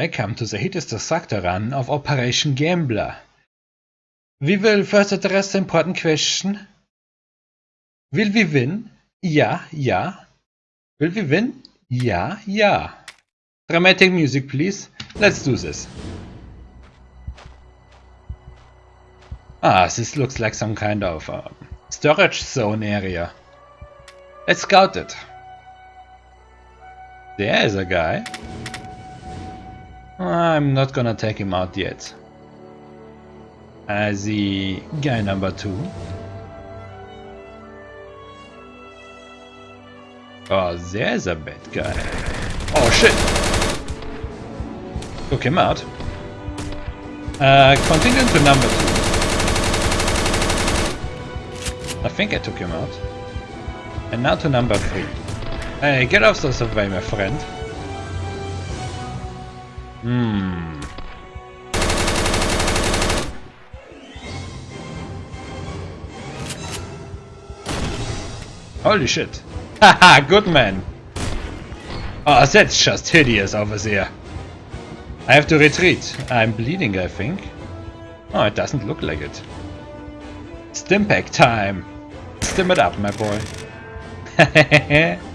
Welcome to the Hideous Destructor run of Operation Gambler. We will first address the important question. Will we win? Ja, ja. Will we win? Ja, ja. Dramatic music, please. Let's do this. Ah, this looks like some kind of uh, storage zone area. Let's scout it. There is a guy. I'm not gonna take him out yet. As the guy number two. Oh, there's a bad guy. Oh shit! Took him out. Uh, continue to number two. I think I took him out. And now to number three. Hey, get off the subway, my friend. Hmm. Holy shit. Haha, good man. Oh, that's just hideous over there. I have to retreat. I'm bleeding, I think. Oh, it doesn't look like it. Stimpack time. Stim it up, my boy.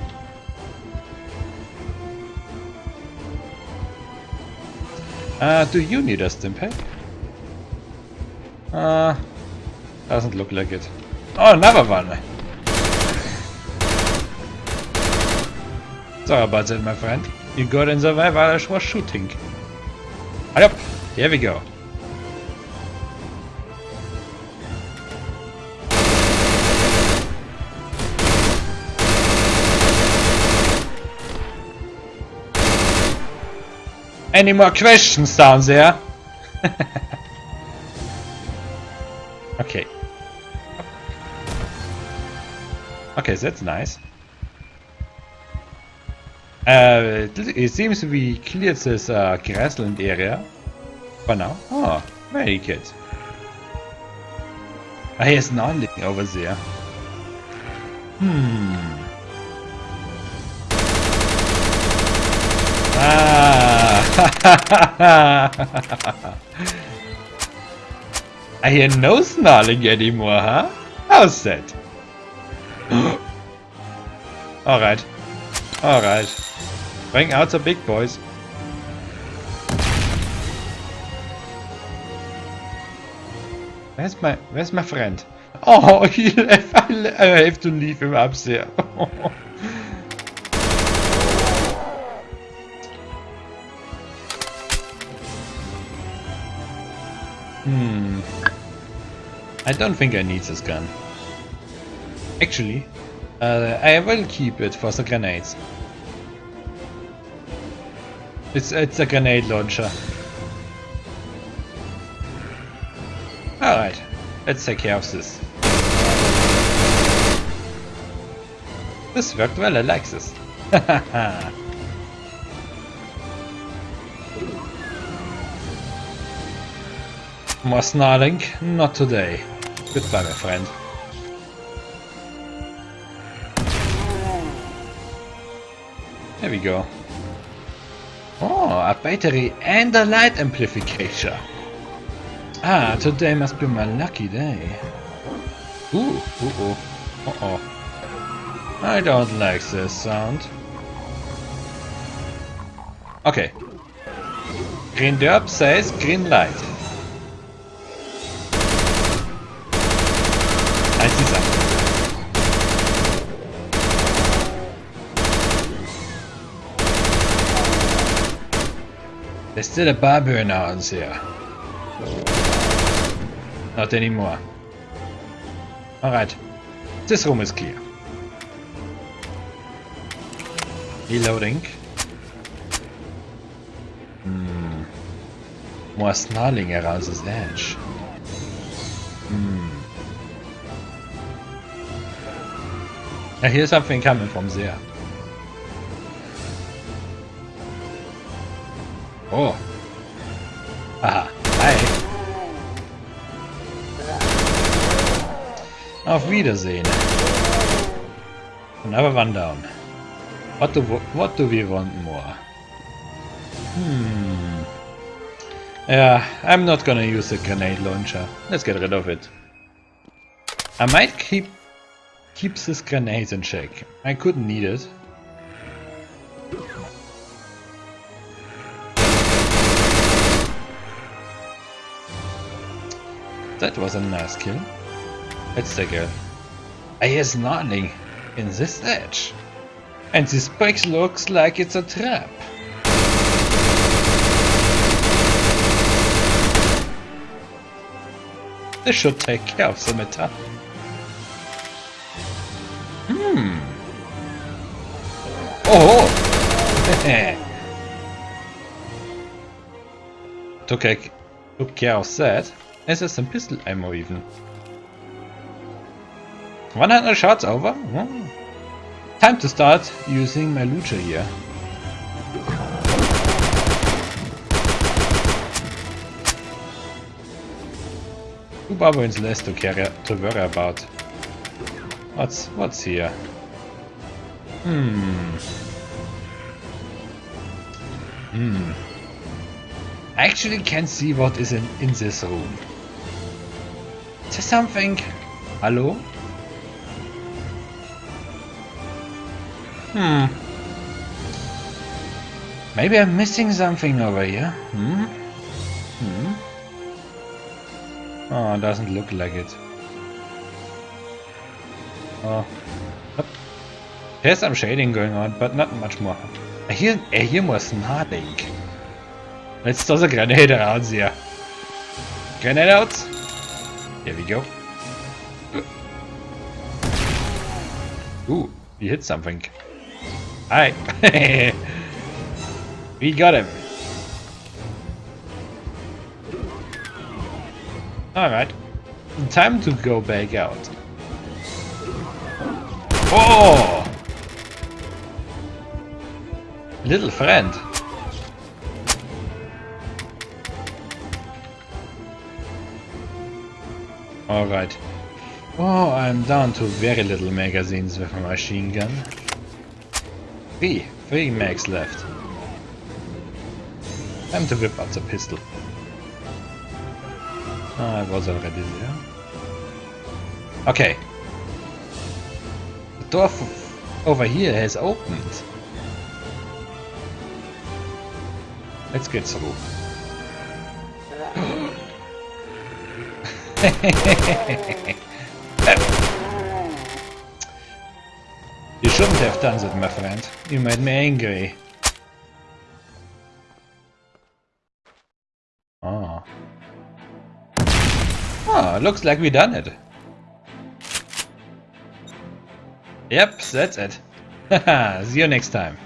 uh, do you need a Stimpack? Uh, doesn't look like it. Oh, another one. Sorry about that, my friend. You got in the way while I was shooting. Yep, here we go. Any more questions down there? okay. Okay, that's nice. Uh, it seems we cleared this uh, grassland area for now. Oh, very good. Ah, here's nothing over there. Hmm. Ah. I hear no snarling anymore, huh? How's that? Alright. Alright. Bring out the big boys. Where's my Where's my friend? Oh, he left. I have to leave him up there. hmm. I don't think I need this gun. Actually, uh, I will keep it for the grenades. It's it's a grenade launcher. Alright, let's take care of this. This worked well, I like this. More snarling? Not today. Goodbye, my friend. There we go. Oh, a battery and a light amplification. Ah, today must be my lucky day. Ooh, ooh, ooh. Uh oh. I don't like this sound. Okay. Green Derp says green light. I see something. There's still a barber here. Not anymore. Alright. This room is clear. Reloading. Hmm. More snarling around this edge. Hmm. I hear something coming from there. Oh. Aha. Hi. Auf Wiedersehen. Another one down. What do, what do we want more? Hmm. Yeah, I'm not gonna use the grenade launcher. Let's get rid of it. I might keep keep this grenade in check. I couldn't need it. That was a nice kill. Let's take a... I hear nothing in this edge. And this box looks like it's a trap. This should take care of the matter. Hmm. Oh! took, a, took care of that. Is there some pistol ammo even? 100 shots over? Hmm. Time to start using my lucha here. Two barbarians less to carry to worry about. What's what's here? Hmm. Hmm. I actually can't see what is in, in this room. Is there something? Hello? Hmm. Maybe I'm missing something over here. Hmm? Hmm? Oh, doesn't look like it. Uh, oh. There's some shading going on, but not much more. I hear, I hear more snapping. Let's toss a grenade around here. Grenade out! Here we go. Ooh, we hit something. Hi! we got him! Alright. Time to go back out. Oh! Little friend. Alright. Oh, I'm down to very little magazines with my machine gun. Three. Three mags left. Time to whip out the pistol. Ah, I was already there. Okay. Door over here has opened. Let's get through. you shouldn't have done that, my friend. You made me angry. Oh. Oh, looks like we done it. Yep, that's it. See you next time.